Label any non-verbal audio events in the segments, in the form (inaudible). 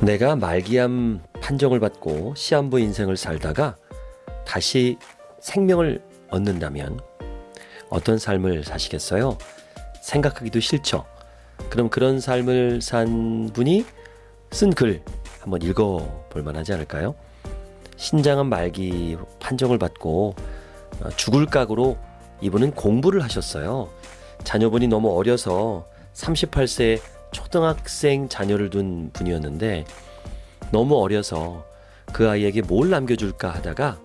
내가 말기암 판정을 받고 시한부 인생을 살다가 다시 생명을 얻는다면 어떤 삶을 사시겠어요? 생각하기도 싫죠. 그럼 그런 삶을 산 분이 쓴 글 한번 읽어 볼 만하지 않을까요? 신장암 말기 판정을 받고 어, 죽을 각오로 이분은 공부를 하셨어요. 자녀분이 너무 어려서 38세 초등학생 자녀를 둔 분이었는데 너무 어려서 그 아이에게 뭘 남겨줄까 하다가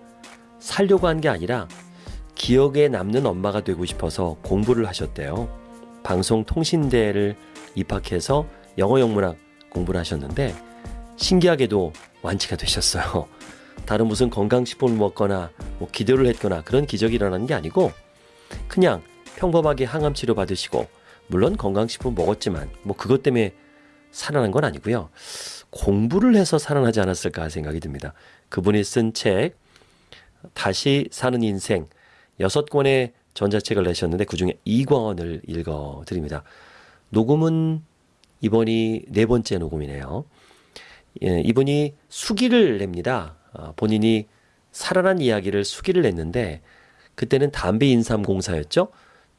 살려고 한 게 아니라 기억에 남는 엄마가 되고 싶어서 공부를 하셨대요. 방송통신대를 입학해서 영어 영문학 공부를 하셨는데 신기하게도 완치가 되셨어요. (laughs) 다른 무슨 건강식품을 먹거나 뭐 기도를 했거나 그런 기적이 일어나는 게 아니고 그냥 평범하게 항암 치료 받으시고 물론 건강식품 먹었지만 뭐 그것 때문에 살아난 건 아니고요. 공부를 해서 살아나지 않았을까 생각이 듭니다. 그분이 쓴 책 다시 사는 인생 여섯 권의 전자책을 내셨는데 그중에 2권을 읽어 드립니다. 녹음은 이번이 네 번째 녹음이네요. 예, 이분이 수기를 냅니다. 어, 본인이 살아난 이야기를 수기를 냈는데 그때는 담배 인삼공사였죠.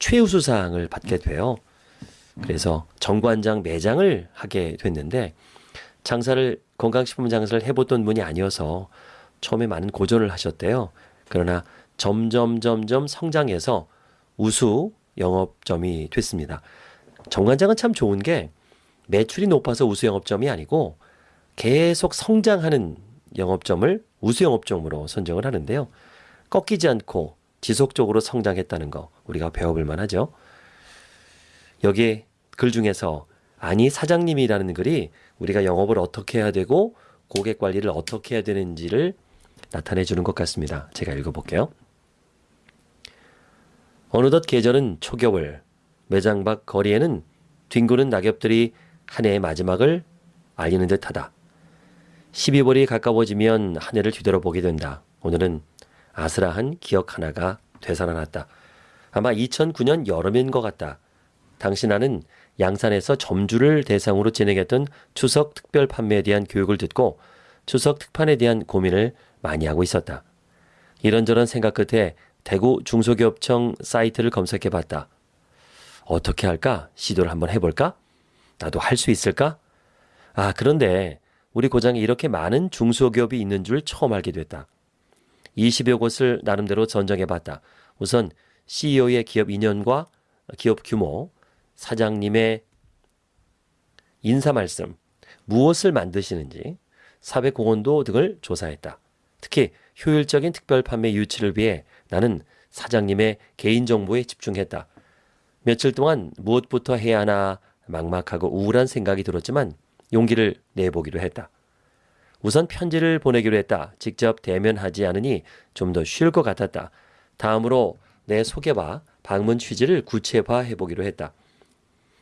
최우수상을 받게 돼요. 그래서 정관장 매장을 하게 됐는데 장사를 건강식품 장사를 해보던 분이 아니어서 처음에 많은 고전을 하셨대요. 그러나 점점 점점 성장해서 우수 영업점이 됐습니다. 정관장은 참 좋은 게 매출이 높아서 우수 영업점이 아니고 계속 성장하는 영업점을 우수 영업점으로 선정을 하는데요. 꺾이지 않고 지속적으로 성장했다는 거 우리가 배워볼 만하죠. 여기에 글 중에서 아니 사장님이라는 글이 우리가 영업을 어떻게 해야 되고 고객 관리를 어떻게 해야 되는지를 나타내 주는 것 같습니다. 제가 읽어볼게요. 어느덧 계절은 초겨울, 매장 밖 거리에는 뒹구는 낙엽들이 한 해의 마지막을 알리는 듯하다. 12월이 가까워지면 한 해를 뒤돌아보게 된다. 오늘은 아슬아한 기억 하나가 되살아났다. 아마 2009년 여름인 것 같다. 당시 나는 양산에서 점주를 대상으로 진행했던 추석 특별 판매에 대한 교육을 듣고 추석 특판에 대한 고민을 많이 하고 있었다. 이런저런 생각 끝에 대구 중소기업청 사이트를 검색해 봤다. 어떻게 할까? 시도를 한번 해볼까? 나도 할 수 있을까? 아, 그런데 우리 고장에 이렇게 많은 중소기업이 있는 줄 처음 알게 됐다. 20여 곳을 나름대로 전정해 봤다. 우선 CEO의 기업 인연과 기업 규모, 사장님의 인사 말씀, 무엇을 만드시는지, 사회 공헌도 등을 조사했다. 특히 효율적인 특별 판매 유치를 위해 나는 사장님의 개인정보에 집중했다. 며칠 동안 무엇부터 해야 하나 막막하고 우울한 생각이 들었지만 용기를 내보기로 했다. 우선 편지를 보내기로 했다. 직접 대면하지 않으니 좀 더 쉴 것 같았다. 다음으로 내 소개와 방문 취지를 구체화해 보기로 했다.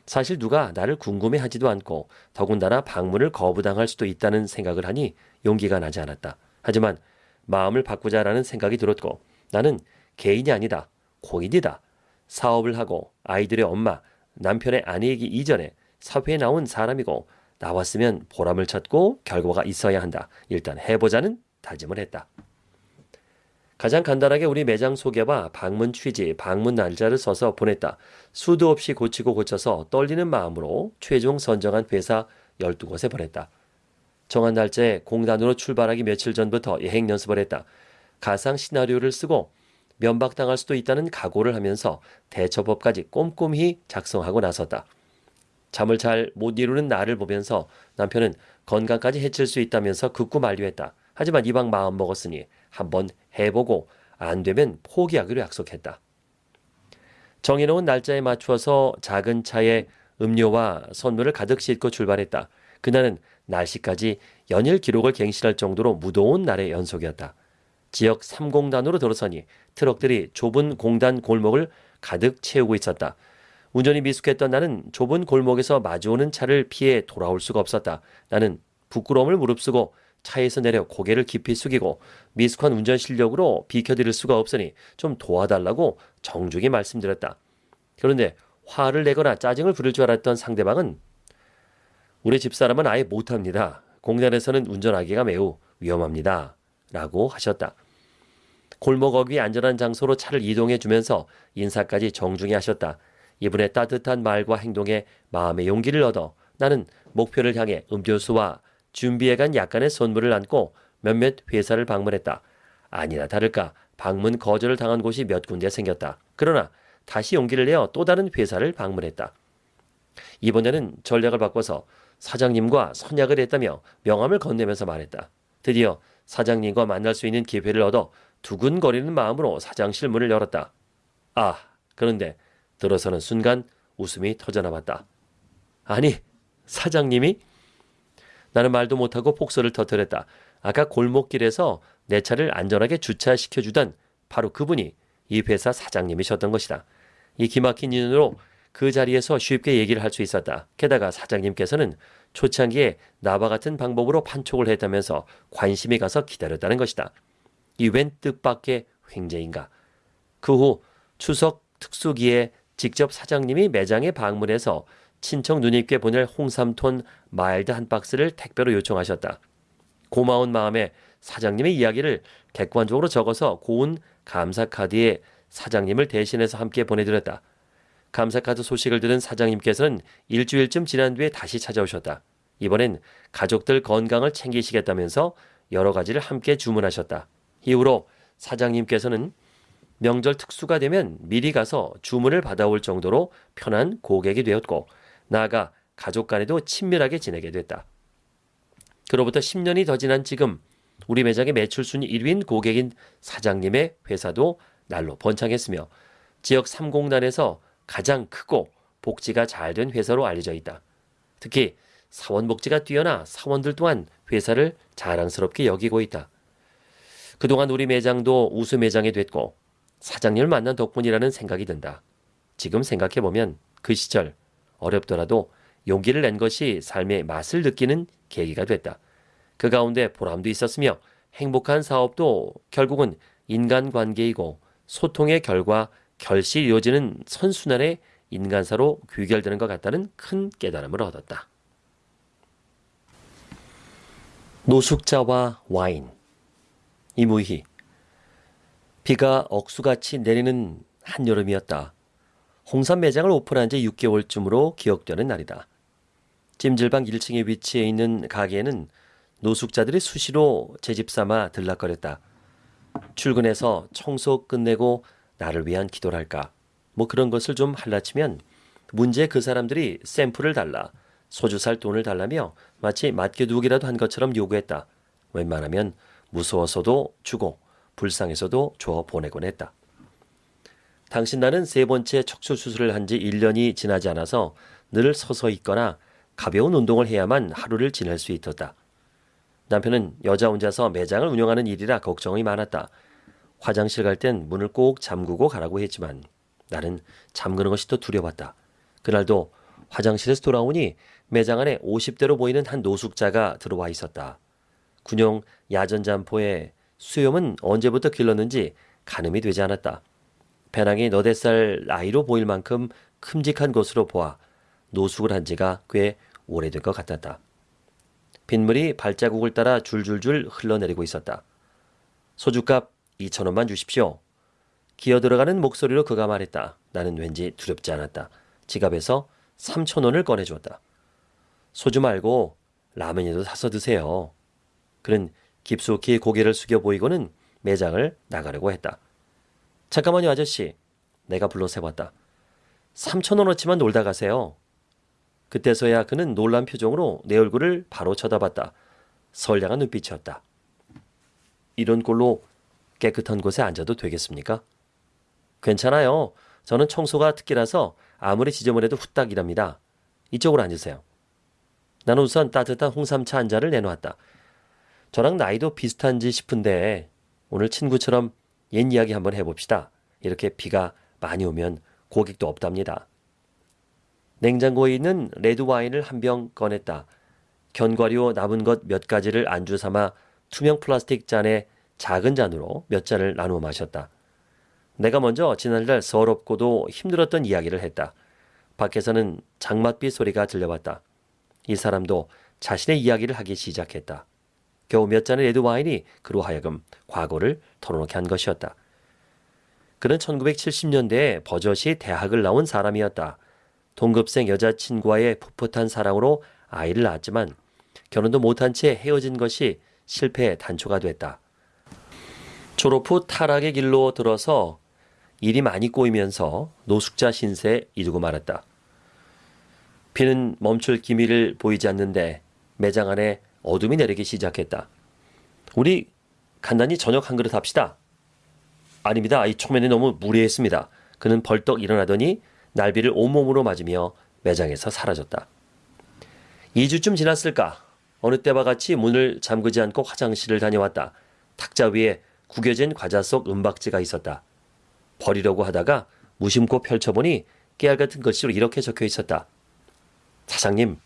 사실 누가 나를 궁금해 하지도 않고 더군다나 방문을 거부당할 수도 있다는 생각을 하니 용기가 나지 않았다. 하지만 마음을 바꾸자라는 생각이 들었고 나는 개인이 아니다. 고인이다. 사업을 하고 아이들의 엄마, 남편의 아내이기 이전에 사회에 나온 사람이고 나왔으면 보람을 찾고 결과가 있어야 한다. 일단 해보자는 다짐을 했다. 가장 간단하게 우리 매장 소개와 방문 취지, 방문 날짜를 써서 보냈다. 수도 없이 고치고 고쳐서 떨리는 마음으로 최종 선정한 회사 12곳에 보냈다. 정한 날짜에 공단으로 출발하기 며칠 전부터 예행 연습을 했다. 가상 시나리오를 쓰고 면박당할 수도 있다는 각오를 하면서 대처법까지 꼼꼼히 작성하고 나섰다. 잠을 잘 못 이루는 나를 보면서 남편은 건강까지 해칠 수 있다면서 극구 만류했다. 하지만 이방 마음 먹었으니 한번 해보고 안 되면 포기하기로 약속했다. 정해놓은 날짜에 맞추어서 작은 차에 음료와 선물을 가득 싣고 출발했다. 그날은 날씨까지 연일 기록을 갱신할 정도로 무더운 날의 연속이었다. 지역 3공단으로 들어서니 트럭들이 좁은 공단 골목을 가득 채우고 있었다. 운전이 미숙했던 나는 좁은 골목에서 마주오는 차를 피해 돌아올 수가 없었다. 나는 부끄러움을 무릅쓰고 차에서 내려 고개를 깊이 숙이고 미숙한 운전 실력으로 비켜드릴 수가 없으니 좀 도와달라고 정중히 말씀드렸다. 그런데 화를 내거나 짜증을 부릴 줄 알았던 상대방은 우리 집사람은 아예 못합니다. 공단에서는 운전하기가 매우 위험합니다. 라고 하셨다. 골목 어귀 안전한 장소로 차를 이동해 주면서 인사까지 정중히 하셨다. 이분의 따뜻한 말과 행동에 마음의 용기를 얻어 나는 목표를 향해 음료수와 준비해간 약간의 선물을 안고 몇몇 회사를 방문했다. 아니나 다를까 방문 거절을 당한 곳이 몇 군데 생겼다. 그러나 다시 용기를 내어 또 다른 회사를 방문했다. 이번에는 전략을 바꿔서 사장님과 선약을 했다며 명함을 건네면서 말했다. 드디어 사장님과 만날 수 있는 기회를 얻어 두근거리는 마음으로 사장실 문을 열었다. 아, 그런데 들어서는 순간 웃음이 터져나왔다. 아니, 사장님이? 나는 말도 못하고 폭소를 터뜨렸다. 아까 골목길에서 내 차를 안전하게 주차시켜주던 바로 그분이 이 회사 사장님이셨던 것이다. 이 기막힌 인연으로 그 자리에서 쉽게 얘기를 할 수 있었다. 게다가 사장님께서는 초창기에 나와 같은 방법으로 판촉을 했다면서 관심이 가서 기다렸다는 것이다. 이 웬 뜻밖의 횡재인가. 그 후 추석 특수기에 직접 사장님이 매장에 방문해서 친척 누님께 보낼 홍삼톤 마일드 한 박스를 택배로 요청하셨다. 고마운 마음에 사장님의 이야기를 객관적으로 적어서 고운 감사 카드에 사장님을 대신해서 함께 보내드렸다. 감사카드 소식을 들은 사장님께서는 일주일쯤 지난 뒤에 다시 찾아오셨다. 이번엔 가족들 건강을 챙기시겠다면서 여러 가지를 함께 주문하셨다. 이후로 사장님께서는 명절 특수가 되면 미리 가서 주문을 받아올 정도로 편한 고객이 되었고 나아가 가족 간에도 친밀하게 지내게 됐다. 그로부터 10년이 더 지난 지금 우리 매장의 매출 순위 1위인 고객인 사장님의 회사도 날로 번창했으며 지역 3공단에서 가장 크고 복지가 잘 된 회사로 알려져 있다. 특히 사원 복지가 뛰어나 사원들 또한 회사를 자랑스럽게 여기고 있다. 그동안 우리 매장도 우수 매장이 됐고 사장님을 만난 덕분이라는 생각이 든다. 지금 생각해보면 그 시절 어렵더라도 용기를 낸 것이 삶의 맛을 느끼는 계기가 됐다. 그 가운데 보람도 있었으며 행복한 사업도 결국은 인간관계이고 소통의 결과 결실 이어지는 선순환의 인간사로 귀결되는 것 같다는 큰 깨달음을 얻었다. 노숙자와 와인 이무희 비가 억수같이 내리는 한여름이었다. 홍삼 매장을 오픈한 지 6개월쯤으로 기억되는 날이다. 찜질방 1층에 위치해 있는 가게에는 노숙자들이 수시로 제집 삼아 들락거렸다. 출근해서 청소 끝내고 나를 위한 기도를 할까? 뭐 그런 것을 좀 할라치면 문제 그 사람들이 샘플을 달라 소주 살 돈을 달라며 마치 맡겨두기라도 한 것처럼 요구했다. 웬만하면 무서워서도 주고 불쌍해서도 줘 보내곤 했다. 당신 나는 세 번째 척추 수술을 한 지 1년이 지나지 않아서 늘 서서 있거나 가벼운 운동을 해야만 하루를 지낼 수 있었다. 남편은 여자 혼자서 매장을 운영하는 일이라 걱정이 많았다. 화장실 갈 땐 문을 꼭 잠그고 가라고 했지만 나는 잠그는 것이 더 두려웠다. 그날도 화장실에서 돌아오니 매장 안에 50대로 보이는 한 노숙자가 들어와 있었다. 군용 야전 잠포의 수염은 언제부터 길렀는지 가늠이 되지 않았다. 배낭이 너댓 살 나이로 보일 만큼 큼직한 것으로 보아 노숙을 한 지가 꽤 오래된 것 같았다. 빗물이 발자국을 따라 줄줄줄 흘러내리고 있었다. 소주값 2천 원만 주십시오. 기어 들어가는 목소리로 그가 말했다. 나는 왠지 두렵지 않았다. 지갑에서 3천 원을 꺼내주었다. 소주 말고 라면이라도 사서 드세요. 그는 깊숙이 고개를 숙여 보이고는 매장을 나가려고 했다. 잠깐만요, 아저씨. 내가 불러서 해봤다. 3천 원어치만 놀다 가세요. 그때서야 그는 놀란 표정으로 내 얼굴을 바로 쳐다봤다. 선량한 눈빛이었다. 이런 꼴로 깨끗한 곳에 앉아도 되겠습니까? 괜찮아요. 저는 청소가 특기라서 아무리 지저분해도 후딱 이랍니다. 이쪽으로 앉으세요. 나는 우선 따뜻한 홍삼차 한 잔을 내놓았다. 저랑 나이도 비슷한지 싶은데 오늘 친구처럼 옛 이야기 한번 해봅시다. 이렇게 비가 많이 오면 고객도 없답니다. 냉장고에 있는 레드 와인을 한 병 꺼냈다. 견과류 남은 것 몇 가지를 안주 삼아 투명 플라스틱 잔에 작은 잔으로 몇 잔을 나누어 마셨다. 내가 먼저 지난달 서럽고도 힘들었던 이야기를 했다. 밖에서는 장맛비 소리가 들려왔다. 이 사람도 자신의 이야기를 하기 시작했다. 겨우 몇 잔의 레드 와인이 그로 하여금 과거를 털어놓게 한 것이었다. 그는 1970년대에 버젓이 대학을 나온 사람이었다. 동급생 여자친구와의 풋풋한 사랑으로 아이를 낳았지만 결혼도 못한 채 헤어진 것이 실패의 단초가 됐다. 졸업 후 타락의 길로 들어서 일이 많이 꼬이면서 노숙자 신세에 이르고 말았다. 비는 멈출 기미를 보이지 않는데 매장 안에 어둠이 내리기 시작했다. 우리 간단히 저녁 한 그릇 합시다. 아닙니다. 이 초면에 너무 무리했습니다. 그는 벌떡 일어나더니 날비를 온몸으로 맞으며 매장에서 사라졌다. 2주쯤 지났을까? 어느 때와 같이 문을 잠그지 않고 화장실을 다녀왔다. 탁자 위에 구겨진 과자 속 은박지가 있었다. 버리려고 하다가 무심코 펼쳐보니 깨알 같은 글씨로 이렇게 적혀 있었다. 사장님,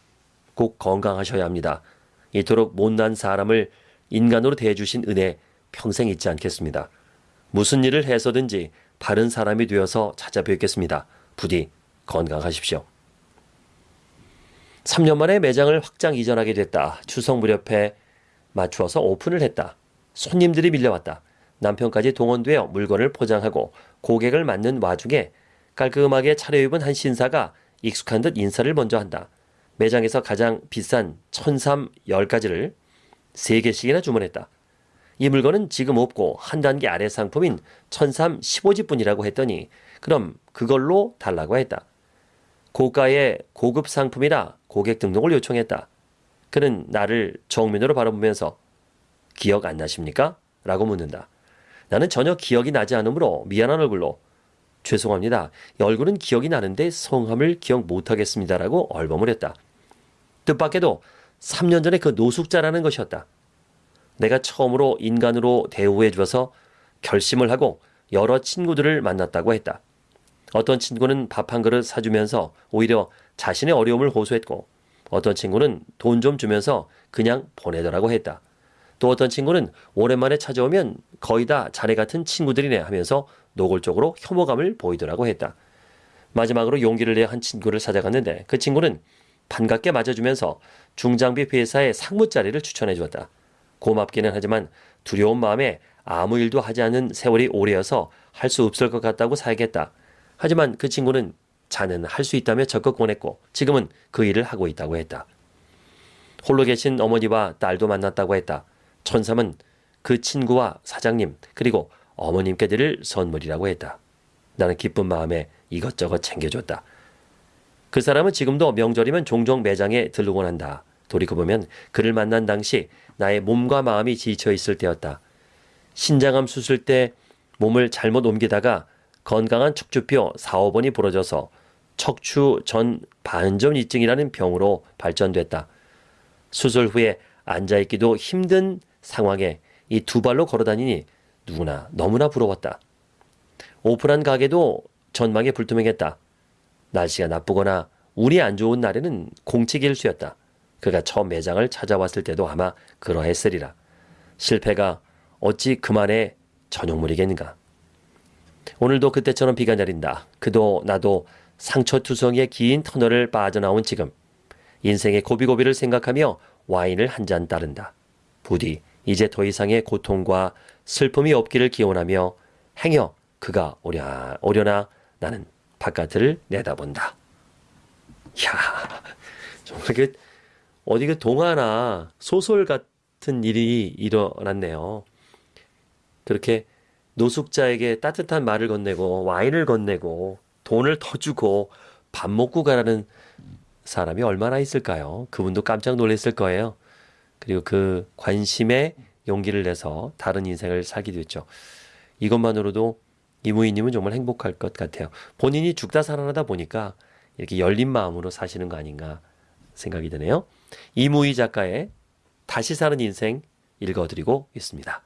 꼭 건강하셔야 합니다. 이토록 못난 사람을 인간으로 대해주신 은혜 평생 잊지 않겠습니다. 무슨 일을 해서든지 바른 사람이 되어서 찾아뵙겠습니다. 부디 건강하십시오. 3년 만에 매장을 확장 이전하게 됐다. 추석 무렵에 맞추어서 오픈을 했다. 손님들이 밀려왔다. 남편까지 동원되어 물건을 포장하고 고객을 맞는 와중에 깔끔하게 차려입은 한 신사가 익숙한 듯 인사를 먼저 한다. 매장에서 가장 비싼 천삼 10가지를 3개씩이나 주문했다. 이 물건은 지금 없고 한 단계 아래 상품인 천삼 15지뿐이라고 했더니 그럼 그걸로 달라고 했다. 고가의 고급 상품이라 고객 등록을 요청했다. 그는 나를 정면으로 바라보면서 기억 안 나십니까? 라고 묻는다. 나는 전혀 기억이 나지 않으므로 미안한 얼굴로 죄송합니다. 얼굴은 기억이 나는데 성함을 기억 못하겠습니다라고 얼버을 했다. 뜻밖에도 3년 전에 그 노숙자라는 것이었다. 내가 처음으로 인간으로 대우해 주어서 결심을 하고 여러 친구들을 만났다고 했다. 어떤 친구는 밥 한 그릇 사주면서 오히려 자신의 어려움을 호소했고 어떤 친구는 돈 좀 주면서 그냥 보내더라고 했다. 또 어떤 친구는 오랜만에 찾아오면 거의 다 자네 같은 친구들이네 하면서 노골적으로 혐오감을 보이더라고 했다. 마지막으로 용기를 내 한 친구를 찾아갔는데 그 친구는 반갑게 맞아주면서 중장비 회사의 상무 자리를 추천해 주었다. 고맙기는 하지만 두려운 마음에 아무 일도 하지 않은 세월이 오래여서 할 수 없을 것 같다고 사야겠다. 하지만 그 친구는 자는 할 수 있다며 적극 권했고 지금은 그 일을 하고 있다고 했다. 홀로 계신 어머니와 딸도 만났다고 했다. 천삼은 그 친구와 사장님 그리고 어머님께 드릴 선물이라고 했다. 나는 기쁜 마음에 이것저것 챙겨줬다. 그 사람은 지금도 명절이면 종종 매장에 들르곤 한다. 돌이켜보면 그를 만난 당시 나의 몸과 마음이 지쳐 있을 때였다. 신장암 수술 때 몸을 잘못 옮기다가 건강한 척추뼈 4, 5번이 부러져서 척추 전 반전 이증이라는 병으로 발전됐다. 수술 후에 앉아있기도 힘든 상황에 이 두 발로 걸어다니니 누구나 너무나 부러웠다. 오픈한 가게도 전망에 불투명했다. 날씨가 나쁘거나 운이 안 좋은 날에는 공치길수였다. 그가 처음 매장을 찾아왔을 때도 아마 그러했으리라. 실패가 어찌 그만의 전용물이겠는가. 오늘도 그때처럼 비가 내린다. 그도 나도 상처투성이의 긴 터널을 빠져나온 지금 인생의 고비고비를 생각하며 와인을 한 잔 따른다. 부디 이제 더 이상의 고통과 슬픔이 없기를 기원하며 행여 그가 오려, 오려나 나는 바깥을 내다본다. 야 정말 그 어디 그 동화나 소설 같은 일이 일어났네요. 그렇게 노숙자에게 따뜻한 말을 건네고 와인을 건네고 돈을 더 주고 밥 먹고 가라는 사람이 얼마나 있을까요? 그분도 깜짝 놀랐을 거예요. 그리고 그 관심에 용기를 내서 다른 인생을 살기도 했죠. 이것만으로도 이무희님은 정말 행복할 것 같아요. 본인이 죽다 살아나다 보니까 이렇게 열린 마음으로 사시는 거 아닌가 생각이 드네요. 이무희 작가의 다시 사는 인생 읽어드리고 있습니다.